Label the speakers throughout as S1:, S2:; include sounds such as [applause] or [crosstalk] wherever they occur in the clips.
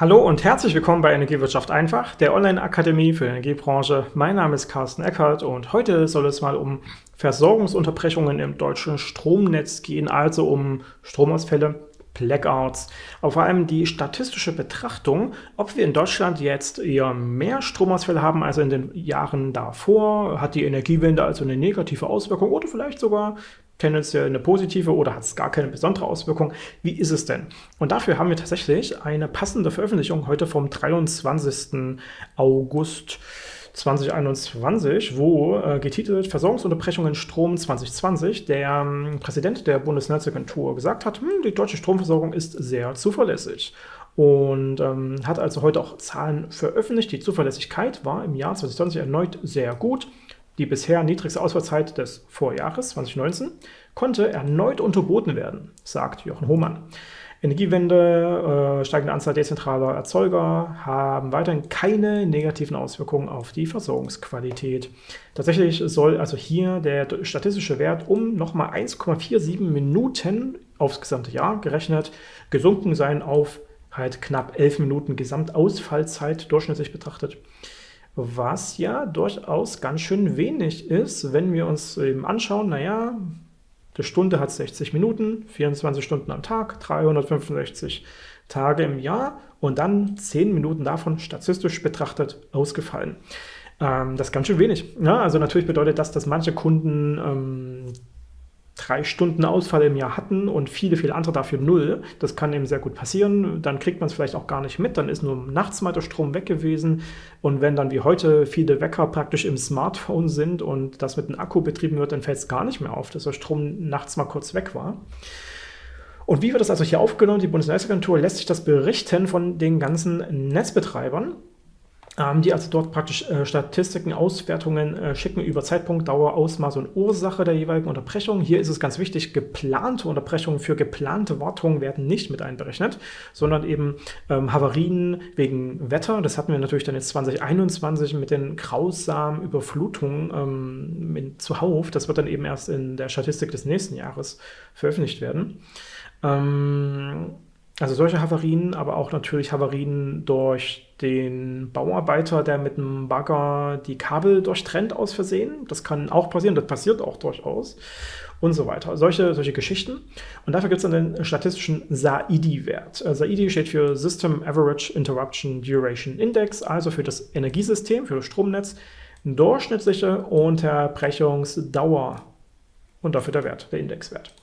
S1: Hallo und herzlich willkommen bei Energiewirtschaft einfach, der Online-Akademie für die Energiebranche. Mein Name ist Carsten Eckert und heute soll es mal um Versorgungsunterbrechungen im deutschen Stromnetz gehen, also um Stromausfälle, Blackouts, aber vor allem die statistische Betrachtung, ob wir in Deutschland jetzt eher mehr Stromausfälle haben als in den Jahren davor, hat die Energiewende also eine negative Auswirkung oder vielleicht sogar tendenziell eine positive oder hat es gar keine besondere Auswirkung. Wie ist es denn? Und dafür haben wir tatsächlich eine passende Veröffentlichung heute vom 23. August 2021, wo äh, getitelt Versorgungsunterbrechungen Strom 2020 der ähm, Präsident der Bundesnetzagentur gesagt hat, hm, die deutsche Stromversorgung ist sehr zuverlässig und ähm, hat also heute auch Zahlen veröffentlicht. Die Zuverlässigkeit war im Jahr 2020 erneut sehr gut. Die bisher niedrigste Ausfallzeit des Vorjahres 2019 konnte erneut unterboten werden, sagt Jochen Hohmann. Energiewende, äh, steigende Anzahl dezentraler Erzeuger haben weiterhin keine negativen Auswirkungen auf die Versorgungsqualität. Tatsächlich soll also hier der statistische Wert um nochmal 1,47 Minuten aufs gesamte Jahr gerechnet gesunken sein auf halt knapp 11 Minuten Gesamtausfallzeit durchschnittlich betrachtet was ja durchaus ganz schön wenig ist, wenn wir uns eben anschauen, naja, die Stunde hat 60 Minuten, 24 Stunden am Tag, 365 Tage im Jahr und dann 10 Minuten davon statistisch betrachtet ausgefallen. Ähm, das ist ganz schön wenig. Ja, also natürlich bedeutet das, dass manche Kunden ähm, drei Stunden Ausfall im Jahr hatten und viele, viele andere dafür null. Das kann eben sehr gut passieren. Dann kriegt man es vielleicht auch gar nicht mit. Dann ist nur nachts mal der Strom weg gewesen. Und wenn dann wie heute viele Wecker praktisch im Smartphone sind und das mit einem Akku betrieben wird, dann fällt es gar nicht mehr auf, dass der Strom nachts mal kurz weg war. Und wie wird das also hier aufgenommen? Die Bundesnetzagentur lässt sich das berichten von den ganzen Netzbetreibern die also dort praktisch äh, Statistiken, Auswertungen äh, schicken über Zeitpunkt, Dauer, Ausmaß und Ursache der jeweiligen Unterbrechung. Hier ist es ganz wichtig, geplante Unterbrechungen für geplante Wartungen werden nicht mit einberechnet, sondern eben ähm, Havarien wegen Wetter. Das hatten wir natürlich dann jetzt 2021 mit den grausamen Überflutungen ähm, in, zuhauf. Das wird dann eben erst in der Statistik des nächsten Jahres veröffentlicht werden. Ähm, also solche Havarien, aber auch natürlich Havarien durch den Bauarbeiter, der mit einem Bagger die Kabel durchtrennt aus Versehen. Das kann auch passieren, das passiert auch durchaus und so weiter. Solche, solche Geschichten. Und dafür gibt es dann den statistischen SAIDI-Wert. Äh, SAIDI steht für System Average Interruption Duration Index, also für das Energiesystem, für das Stromnetz, durchschnittliche Unterbrechungsdauer und dafür der Wert, der Indexwert.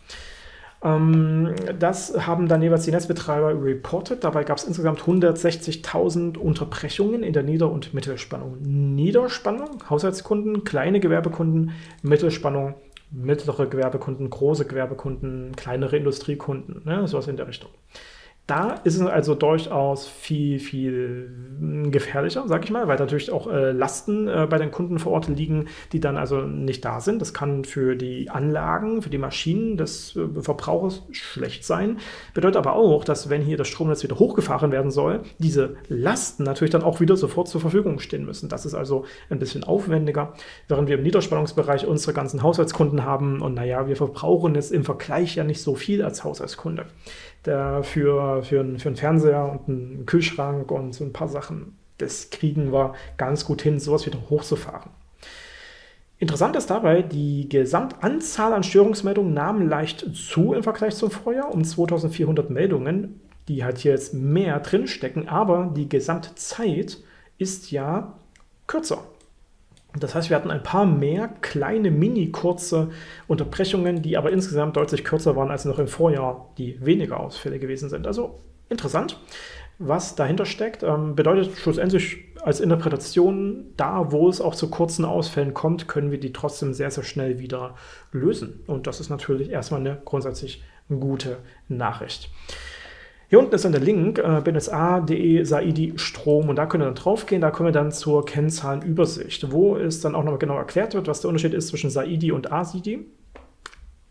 S1: Ähm, das haben dann jeweils die Netzbetreiber reported. Dabei gab es insgesamt 160.000 Unterbrechungen in der Nieder- und Mittelspannung. Niederspannung, Haushaltskunden, kleine Gewerbekunden, Mittelspannung, mittlere Gewerbekunden, große Gewerbekunden, kleinere Industriekunden, ne, sowas in der Richtung. Da ist es also durchaus viel, viel gefährlicher, sage ich mal, weil natürlich auch äh, Lasten äh, bei den Kunden vor Ort liegen, die dann also nicht da sind. Das kann für die Anlagen, für die Maschinen des äh, Verbrauchers schlecht sein. Bedeutet aber auch, dass wenn hier das Stromnetz wieder hochgefahren werden soll, diese Lasten natürlich dann auch wieder sofort zur Verfügung stehen müssen. Das ist also ein bisschen aufwendiger, während wir im Niederspannungsbereich unsere ganzen Haushaltskunden haben und naja, wir verbrauchen jetzt im Vergleich ja nicht so viel als Haushaltskunde der für, für, einen, für einen Fernseher und einen Kühlschrank und so ein paar Sachen, das kriegen wir ganz gut hin, sowas wieder hochzufahren. Interessant ist dabei, die Gesamtanzahl an Störungsmeldungen nahm leicht zu im Vergleich zum Vorjahr, um 2400 Meldungen, die halt hier jetzt mehr drinstecken, aber die Gesamtzeit ist ja kürzer. Das heißt, wir hatten ein paar mehr kleine, mini kurze Unterbrechungen, die aber insgesamt deutlich kürzer waren als noch im Vorjahr, die weniger Ausfälle gewesen sind. Also interessant, was dahinter steckt. Ähm, bedeutet schlussendlich als Interpretation, da wo es auch zu kurzen Ausfällen kommt, können wir die trotzdem sehr, sehr schnell wieder lösen. Und das ist natürlich erstmal eine grundsätzlich gute Nachricht. Hier unten ist dann der Link, äh, bnsa.de Saidi Strom und da könnt ihr dann drauf gehen, da kommen wir dann zur Kennzahlenübersicht, wo es dann auch nochmal genau erklärt wird, was der Unterschied ist zwischen Saidi und ASIDI.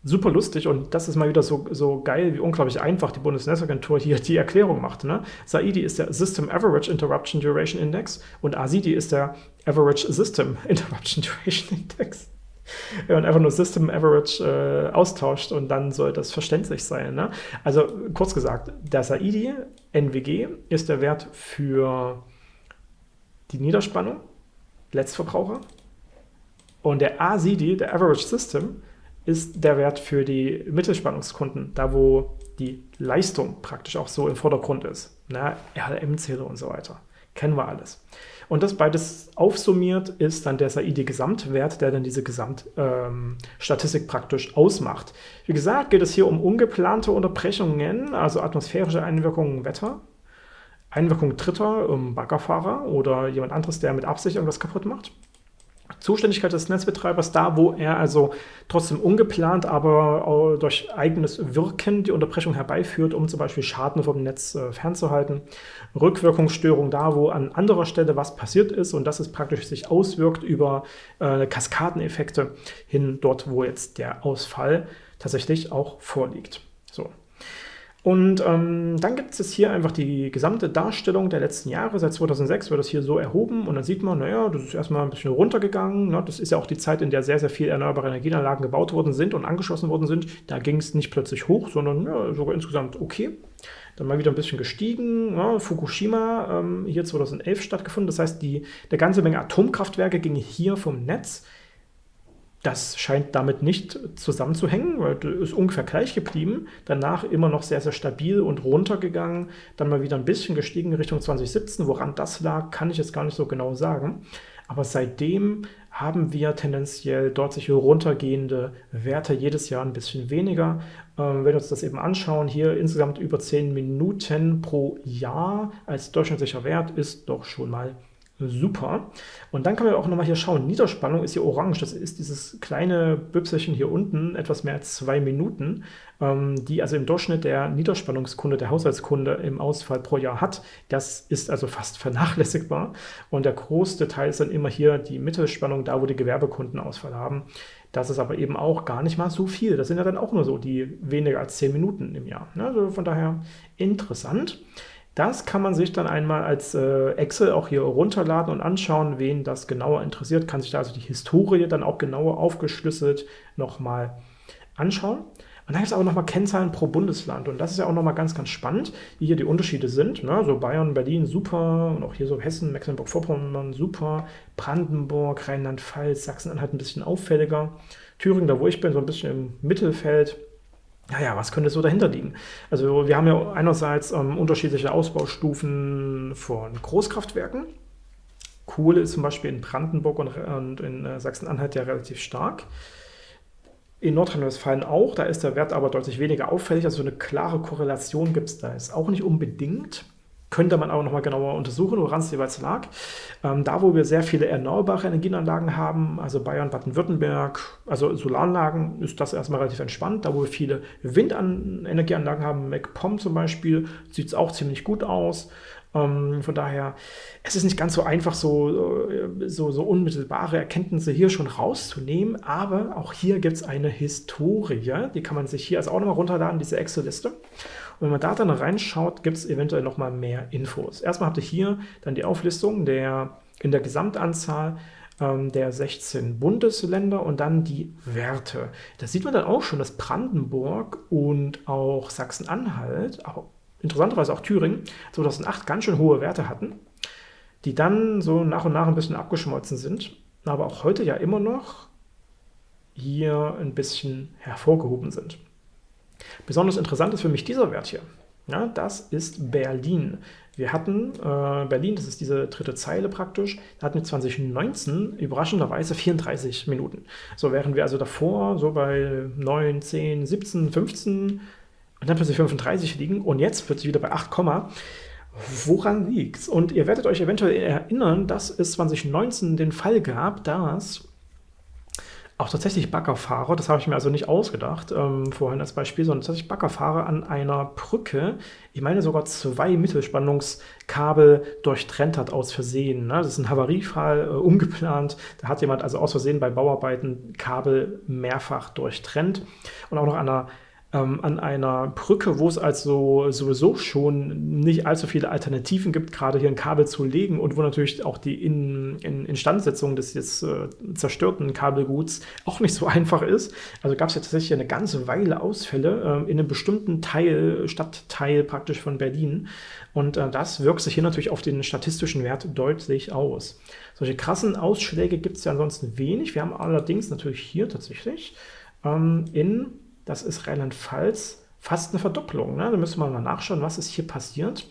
S1: Super lustig und das ist mal wieder so, so geil, wie unglaublich einfach die Bundesnetzagentur hier die Erklärung macht. Ne? SAIDI ist der System Average Interruption Duration Index und ASIDI ist der Average System [laughs] Interruption Duration Index. [laughs] wenn man einfach nur System Average äh, austauscht und dann soll das verständlich sein. Ne? Also kurz gesagt, der Saidi NWG ist der Wert für die Niederspannung, Letztverbraucher, und der ASIDI, der Average System, ist der Wert für die Mittelspannungskunden, da wo die Leistung praktisch auch so im Vordergrund ist. Ne? RLM-Zähler und so weiter. Kennen wir alles. Und das beides aufsummiert ist dann der SAIDI-Gesamtwert, der dann diese Gesamtstatistik ähm, praktisch ausmacht. Wie gesagt, geht es hier um ungeplante Unterbrechungen, also atmosphärische Einwirkungen Wetter, Einwirkung Dritter, um Baggerfahrer oder jemand anderes, der mit Absicht irgendwas kaputt macht. Zuständigkeit des Netzbetreibers da, wo er also trotzdem ungeplant, aber durch eigenes Wirken die Unterbrechung herbeiführt, um zum Beispiel Schaden vom Netz äh, fernzuhalten. Rückwirkungsstörung da, wo an anderer Stelle was passiert ist und das es praktisch sich auswirkt über äh, Kaskadeneffekte hin dort, wo jetzt der Ausfall tatsächlich auch vorliegt. So. Und ähm, dann gibt es hier einfach die gesamte Darstellung der letzten Jahre. Seit 2006 wird das hier so erhoben und dann sieht man, naja, das ist erstmal ein bisschen runtergegangen. Ne? Das ist ja auch die Zeit, in der sehr, sehr viele erneuerbare Energieanlagen gebaut worden sind und angeschlossen worden sind. Da ging es nicht plötzlich hoch, sondern ja, sogar insgesamt okay. Dann mal wieder ein bisschen gestiegen. Ja, Fukushima ähm, hier 2011 stattgefunden. Das heißt, die, der ganze Menge Atomkraftwerke ging hier vom Netz das scheint damit nicht zusammenzuhängen, weil ist ungefähr gleich geblieben. Danach immer noch sehr, sehr stabil und runtergegangen. Dann mal wieder ein bisschen gestiegen Richtung 2017. Woran das lag, kann ich jetzt gar nicht so genau sagen. Aber seitdem haben wir tendenziell dort sich runtergehende Werte jedes Jahr ein bisschen weniger. Ähm, wenn wir uns das eben anschauen, hier insgesamt über 10 Minuten pro Jahr als durchschnittlicher Wert ist doch schon mal Super. Und dann kann man auch nochmal hier schauen. Niederspannung ist hier orange. Das ist dieses kleine Büpselchen hier unten, etwas mehr als zwei Minuten, ähm, die also im Durchschnitt der Niederspannungskunde, der Haushaltskunde im Ausfall pro Jahr hat. Das ist also fast vernachlässigbar. Und der größte Teil ist dann immer hier die Mittelspannung, da wo die Gewerbekunden Ausfall haben. Das ist aber eben auch gar nicht mal so viel. Das sind ja dann auch nur so die weniger als zehn Minuten im Jahr. Also von daher interessant. Das kann man sich dann einmal als äh, Excel auch hier runterladen und anschauen, wen das genauer interessiert, kann sich da also die Historie dann auch genauer aufgeschlüsselt nochmal anschauen. Und dann gibt es aber nochmal Kennzahlen pro Bundesland. Und das ist ja auch nochmal ganz, ganz spannend, wie hier die Unterschiede sind. Ne? So Bayern, Berlin, super. Und auch hier so Hessen, Mecklenburg-Vorpommern, super. Brandenburg, Rheinland-Pfalz, Sachsen-Anhalt ein bisschen auffälliger. Thüringen, da wo ich bin, so ein bisschen im Mittelfeld naja, was könnte so dahinter liegen? Also wir haben ja einerseits ähm, unterschiedliche Ausbaustufen von Großkraftwerken. Kohle ist zum Beispiel in Brandenburg und, und in äh, Sachsen-Anhalt ja relativ stark. In Nordrhein-Westfalen auch, da ist der Wert aber deutlich weniger auffällig. Also eine klare Korrelation gibt es da jetzt auch nicht unbedingt. Könnte man aber nochmal genauer untersuchen, woran es jeweils lag. Ähm, da, wo wir sehr viele erneuerbare Energieanlagen haben, also Bayern, Baden-Württemberg, also Solaranlagen, ist das erstmal relativ entspannt. Da, wo wir viele Windenergieanlagen haben, MacPom zum Beispiel, sieht es auch ziemlich gut aus. Ähm, von daher, es ist nicht ganz so einfach, so, äh, so, so unmittelbare Erkenntnisse hier schon rauszunehmen, aber auch hier gibt es eine Historie, die kann man sich hier also auch nochmal runterladen, diese Excel-Liste. Und wenn man da dann reinschaut, gibt es eventuell nochmal mehr Infos. Erstmal habt ihr hier dann die Auflistung der, in der Gesamtanzahl ähm, der 16 Bundesländer und dann die Werte. Da sieht man dann auch schon, dass Brandenburg und auch Sachsen-Anhalt, aber interessanterweise auch Thüringen, 2008 ganz schön hohe Werte hatten, die dann so nach und nach ein bisschen abgeschmolzen sind, aber auch heute ja immer noch hier ein bisschen hervorgehoben sind. Besonders interessant ist für mich dieser Wert hier. Ja, das ist Berlin. Wir hatten äh, Berlin, das ist diese dritte Zeile praktisch, hatten wir 2019 überraschenderweise 34 Minuten. So wären wir also davor so bei 9, 10, 17, 15 und dann plötzlich 35 liegen und jetzt plötzlich wieder bei 8, Woran liegt's? Und ihr werdet euch eventuell erinnern, dass es 2019 den Fall gab, dass auch tatsächlich Baggerfahrer, das habe ich mir also nicht ausgedacht, ähm, vorhin als Beispiel, sondern tatsächlich Baggerfahrer an einer Brücke, ich meine sogar zwei Mittelspannungskabel durchtrennt hat aus Versehen. Ne? Das ist ein Havariefall, äh, ungeplant. Da hat jemand also aus Versehen bei Bauarbeiten Kabel mehrfach durchtrennt und auch noch an einer ähm, an einer Brücke, wo es also sowieso schon nicht allzu viele Alternativen gibt, gerade hier ein Kabel zu legen und wo natürlich auch die in, in Instandsetzung des jetzt äh, zerstörten Kabelguts auch nicht so [laughs] einfach ist. Also gab es ja tatsächlich eine ganze Weile Ausfälle äh, in einem bestimmten Teil, Stadtteil praktisch von Berlin. Und äh, das wirkt sich hier natürlich auf den statistischen Wert deutlich aus. Solche krassen Ausschläge gibt es ja ansonsten wenig. Wir haben allerdings natürlich hier tatsächlich ähm, in das ist Rheinland-Pfalz, fast eine Verdopplung. Ne? Da müssen wir mal nachschauen, was ist hier passiert.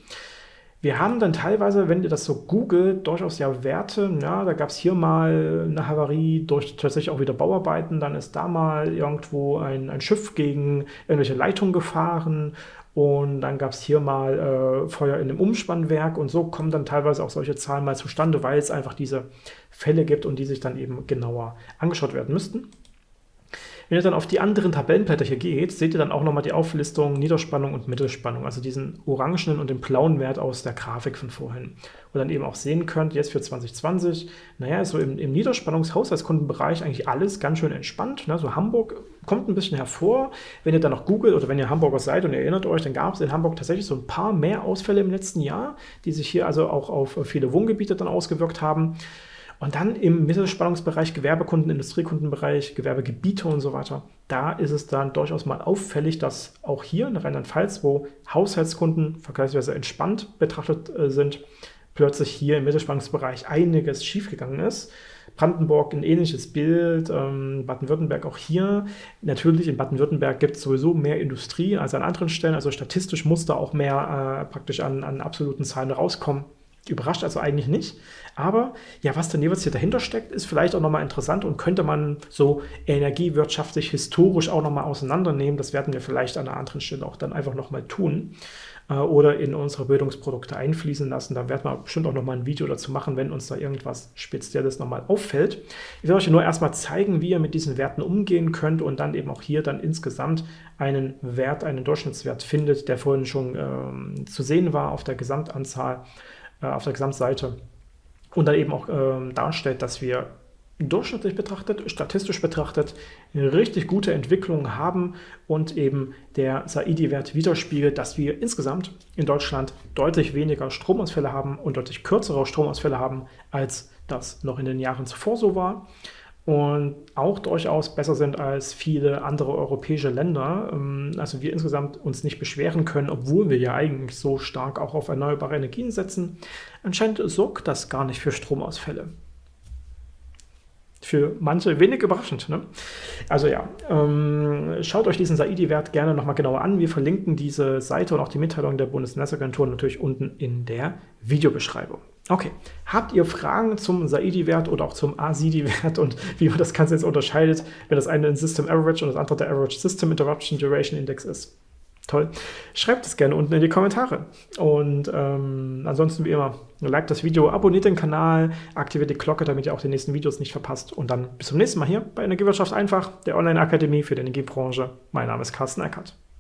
S1: Wir haben dann teilweise, wenn ihr das so googelt, durchaus ja Werte. Ja, da gab es hier mal eine Havarie durch tatsächlich auch wieder Bauarbeiten. Dann ist da mal irgendwo ein, ein Schiff gegen irgendwelche Leitungen gefahren. Und dann gab es hier mal äh, Feuer in einem Umspannwerk. Und so kommen dann teilweise auch solche Zahlen mal zustande, weil es einfach diese Fälle gibt und die sich dann eben genauer angeschaut werden müssten. Wenn ihr dann auf die anderen Tabellenblätter hier geht, seht ihr dann auch nochmal die Auflistung Niederspannung und Mittelspannung, also diesen orangenen und den blauen Wert aus der Grafik von vorhin. Und dann eben auch sehen könnt, jetzt für 2020, naja, so im, im Niederspannungshaushaltskundenbereich eigentlich alles ganz schön entspannt. Ne? So Hamburg kommt ein bisschen hervor. Wenn ihr dann noch googelt oder wenn ihr Hamburger seid und ihr erinnert euch, dann gab es in Hamburg tatsächlich so ein paar mehr Ausfälle im letzten Jahr, die sich hier also auch auf viele Wohngebiete dann ausgewirkt haben. Und dann im Mittelspannungsbereich, Gewerbekunden, Industriekundenbereich, Gewerbegebiete und so weiter, da ist es dann durchaus mal auffällig, dass auch hier in Rheinland-Pfalz, wo Haushaltskunden vergleichsweise entspannt betrachtet äh, sind, plötzlich hier im Mittelspannungsbereich einiges schiefgegangen ist. Brandenburg ein ähnliches Bild, ähm, Baden-Württemberg auch hier. Natürlich in Baden-Württemberg gibt es sowieso mehr Industrie als an anderen Stellen, also statistisch muss da auch mehr äh, praktisch an, an absoluten Zahlen rauskommen. Überrascht also eigentlich nicht. Aber ja, was dann jeweils hier dahinter steckt, ist vielleicht auch nochmal interessant und könnte man so energiewirtschaftlich, historisch auch nochmal auseinandernehmen. Das werden wir vielleicht an einer anderen Stelle auch dann einfach nochmal tun äh, oder in unsere Bildungsprodukte einfließen lassen. Da werden wir bestimmt auch nochmal ein Video dazu machen, wenn uns da irgendwas Spezielles nochmal auffällt. Ich will euch nur erstmal zeigen, wie ihr mit diesen Werten umgehen könnt und dann eben auch hier dann insgesamt einen Wert, einen Durchschnittswert findet, der vorhin schon ähm, zu sehen war auf der Gesamtanzahl äh, auf der Gesamtseite und dann eben auch äh, darstellt, dass wir durchschnittlich betrachtet, statistisch betrachtet, richtig gute Entwicklungen haben und eben der Saidi-Wert widerspiegelt, dass wir insgesamt in Deutschland deutlich weniger Stromausfälle haben und deutlich kürzere Stromausfälle haben, als das noch in den Jahren zuvor so war und auch durchaus besser sind als viele andere europäische Länder. Ähm, also wir insgesamt uns nicht beschweren können, obwohl wir ja eigentlich so stark auch auf erneuerbare Energien setzen. Anscheinend sorgt das gar nicht für Stromausfälle. Für manche wenig überraschend. Ne? Also ja, ähm, schaut euch diesen Saidi-Wert gerne nochmal genauer an. Wir verlinken diese Seite und auch die Mitteilung der Bundesnetzagentur natürlich unten in der Videobeschreibung. Okay, habt ihr Fragen zum Saidi-Wert oder auch zum ASIDI-Wert und [laughs] wie man das Ganze jetzt unterscheidet, wenn das eine ein System Average und das andere der Average System Interruption Duration Index ist? Toll. Schreibt es gerne unten in die Kommentare. Und ähm, ansonsten wie immer, liked das Video, abonniert den Kanal, aktiviert die Glocke, damit ihr auch die nächsten Videos nicht verpasst. Und dann bis zum nächsten Mal hier bei Energiewirtschaft einfach, der Online-Akademie für die Energiebranche. Mein Name ist Carsten Eckert.